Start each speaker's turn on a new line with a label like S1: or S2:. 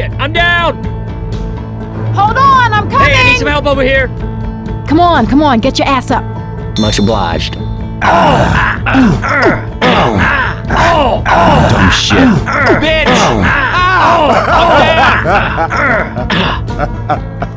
S1: shit, I'm down!
S2: Hold on, I'm coming!
S1: Hey, I need some help over here!
S2: Come on, come on, get your ass up.
S3: Much obliged.
S4: Dumb shit.
S1: Bitch! Oh. Ow! I'm down!